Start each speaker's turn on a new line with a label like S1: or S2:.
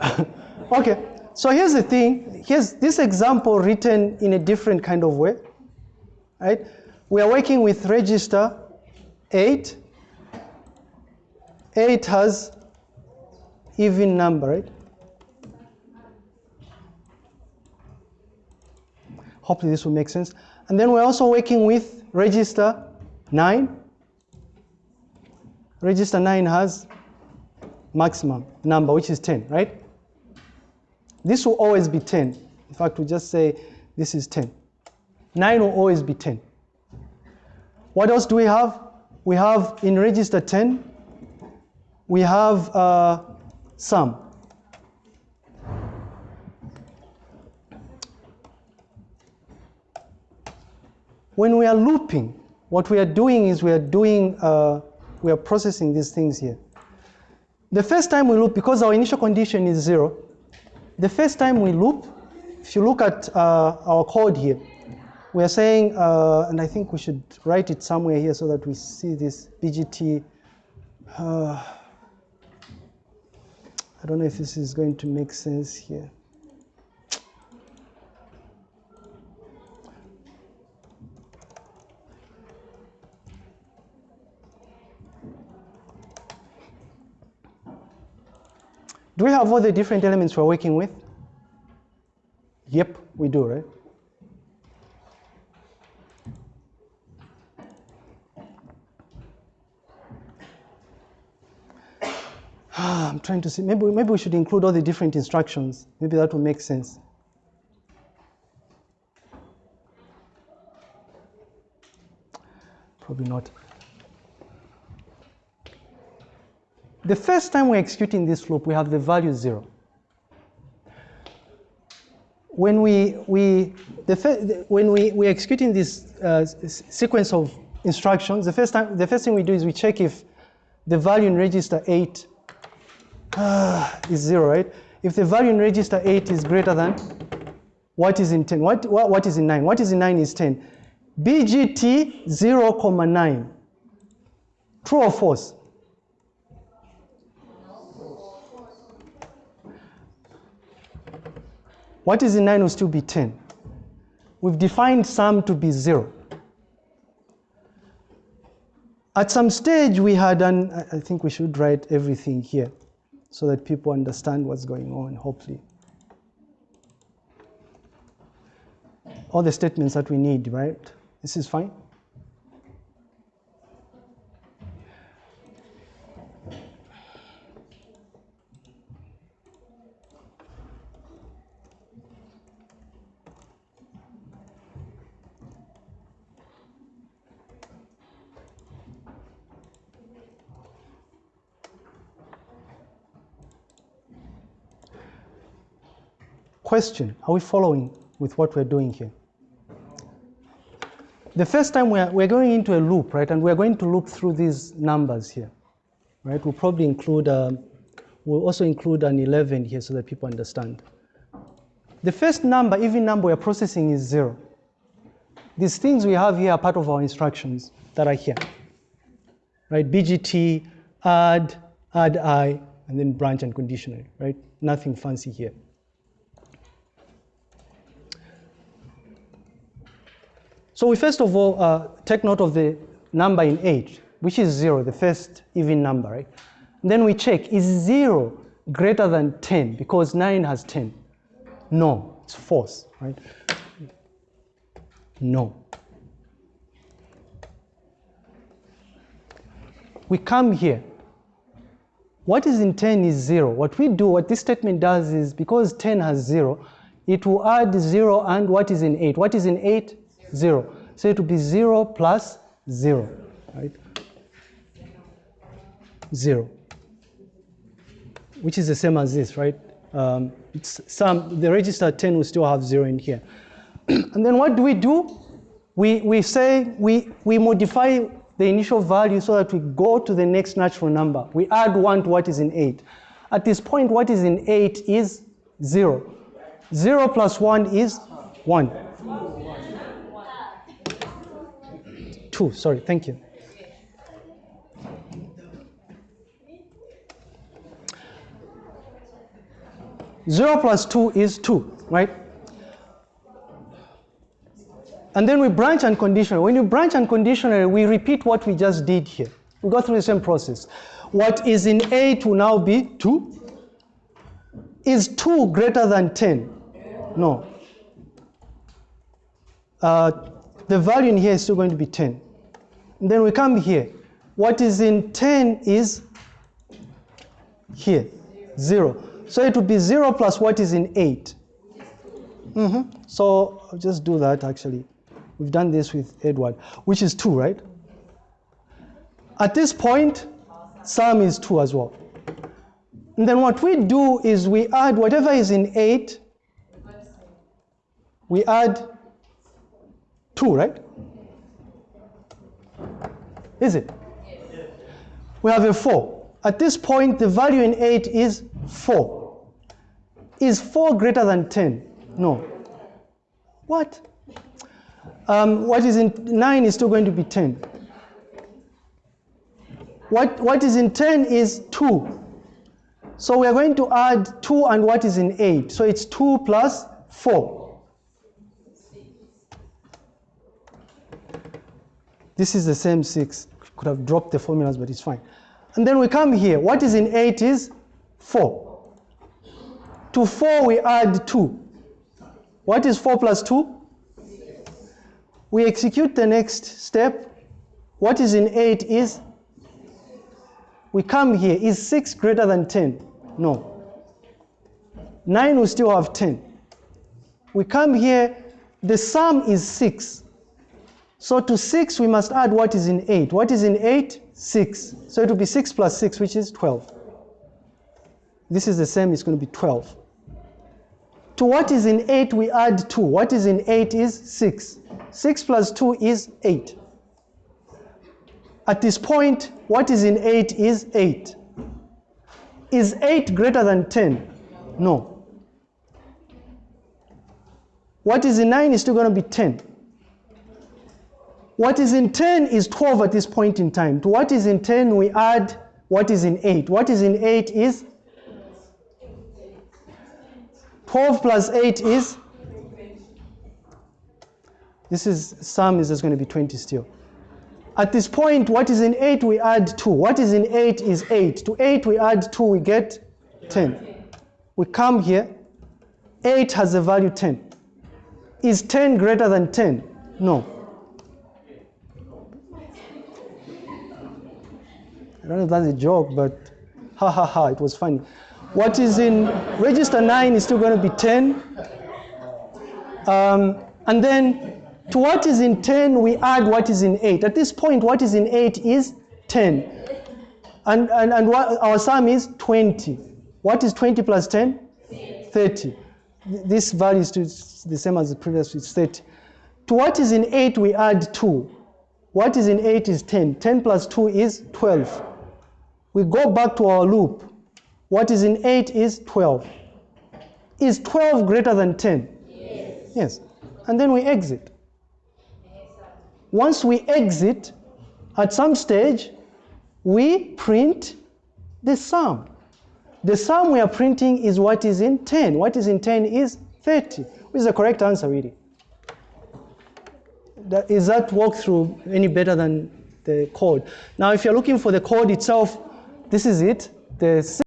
S1: okay, so here's the thing. Here's this example written in a different kind of way, right? We are working with register 8. 8 has even number, right? Hopefully this will make sense. And then we're also working with register 9. Register 9 has maximum number, which is 10, right? This will always be 10. In fact, we just say this is 10. 9 will always be 10. What else do we have? We have in register 10, we have uh, sum. When we are looping, what we are doing is we are doing, uh, we are processing these things here. The first time we loop, because our initial condition is zero, the first time we loop, if you look at uh, our code here, we are saying, uh, and I think we should write it somewhere here so that we see this BGT. Uh, I don't know if this is going to make sense here. Do we have all the different elements we're working with? Yep, we do, right? I'm trying to see, maybe, maybe we should include all the different instructions. Maybe that will make sense. Probably not. The first time we're executing this loop, we have the value zero. When we, we, the when we, we're executing this uh, sequence of instructions, the first, time, the first thing we do is we check if the value in register 8 uh, is 0, right? If the value in register 8 is greater than what is in 10? What, what, what is in 9? What is in 9 is 10. BGT 0, comma 9. True or false? What is in 9 will still be 10. We've defined sum to be 0. At some stage, we had an, I think we should write everything here so that people understand what's going on, hopefully. All the statements that we need, right? This is fine? Question, are we following with what we're doing here? The first time we're, we're going into a loop, right, and we're going to loop through these numbers here, right? We'll probably include, um, we'll also include an 11 here so that people understand. The first number, even number we're processing is zero. These things we have here are part of our instructions that are here, right? BGT, add, addi, and then branch and conditional, right? Nothing fancy here. So we first of all uh, take note of the number in 8, which is 0, the first even number, right? And then we check, is 0 greater than 10? Because 9 has 10. No, it's false, right? No. We come here. What is in 10 is 0. What we do, what this statement does is, because 10 has 0, it will add 0 and what is in 8? What is in 8? 0. So it will be 0 plus 0, right? 0, which is the same as this, right? Um, it's some, the register 10 will still have 0 in here. and then what do we do? We, we say we, we modify the initial value so that we go to the next natural number. We add 1 to what is in 8. At this point, what is in 8 is 0. 0 plus 1 is 1. Two, sorry, thank you. 0 plus 2 is 2, right? And then we branch unconditionally. When you branch unconditionally, we repeat what we just did here. We go through the same process. What is in 8 will now be 2. Is 2 greater than 10? No. Uh, the value in here is still going to be 10. Then we come here. What is in 10 is here, 0. So it would be 0 plus what is in 8. Mm-hmm. So I'll just do that actually. We've done this with Edward, which is 2, right? At this point, sum is 2 as well. And then what we do is we add whatever is in 8, we add 2, right? Is it? We have a 4. At this point, the value in 8 is 4. Is 4 greater than 10? No. What? Um, what is in 9 is still going to be 10. What, what is in 10 is 2. So we are going to add 2 and what is in 8. So it's 2 plus 4. This is the same 6. Could have dropped the formulas, but it's fine. And then we come here. What is in 8 is 4. To 4 we add 2. What is 4 plus 2? We execute the next step. What is in 8 is, we come here. Is 6 greater than 10? No. 9 will still have 10. We come here. The sum is 6. So to 6 we must add what is in 8. What is in 8? 6. So it will be 6 plus 6, which is 12. This is the same, it's going to be 12. To what is in 8, we add 2. What is in 8 is 6. 6 plus 2 is 8. At this point, what is in 8 is 8. Is 8 greater than 10? No. What is in 9 is still going to be 10. What is in 10 is 12 at this point in time. To what is in 10, we add what is in 8. What is in 8 is 12 plus 8 is this is sum is just going to be 20 still. At this point, what is in 8, we add 2. What is in 8 is 8. To 8, we add 2, we get 10. We come here. 8 has a value 10. Is 10 greater than 10? No. Don't know if that's a joke, but ha ha ha, it was funny. What is in register 9 is still going to be 10. Um, and then to what is in 10, we add what is in 8. At this point, what is in 8 is 10. And, and, and our sum is 20. What is 20 plus 10? 30. This value is the same as the previous, it's 30. To what is in 8, we add 2. What is in 8 is 10. 10 plus 2 is 12. We go back to our loop. What is in 8 is 12. Is 12 greater than 10? Yes. Yes. And then we exit. Once we exit, at some stage, we print the sum. The sum we are printing is what is in 10. What is in 10 is 30, which is the correct answer, really. That, is that walkthrough any better than the code? Now, if you're looking for the code itself, this is it. The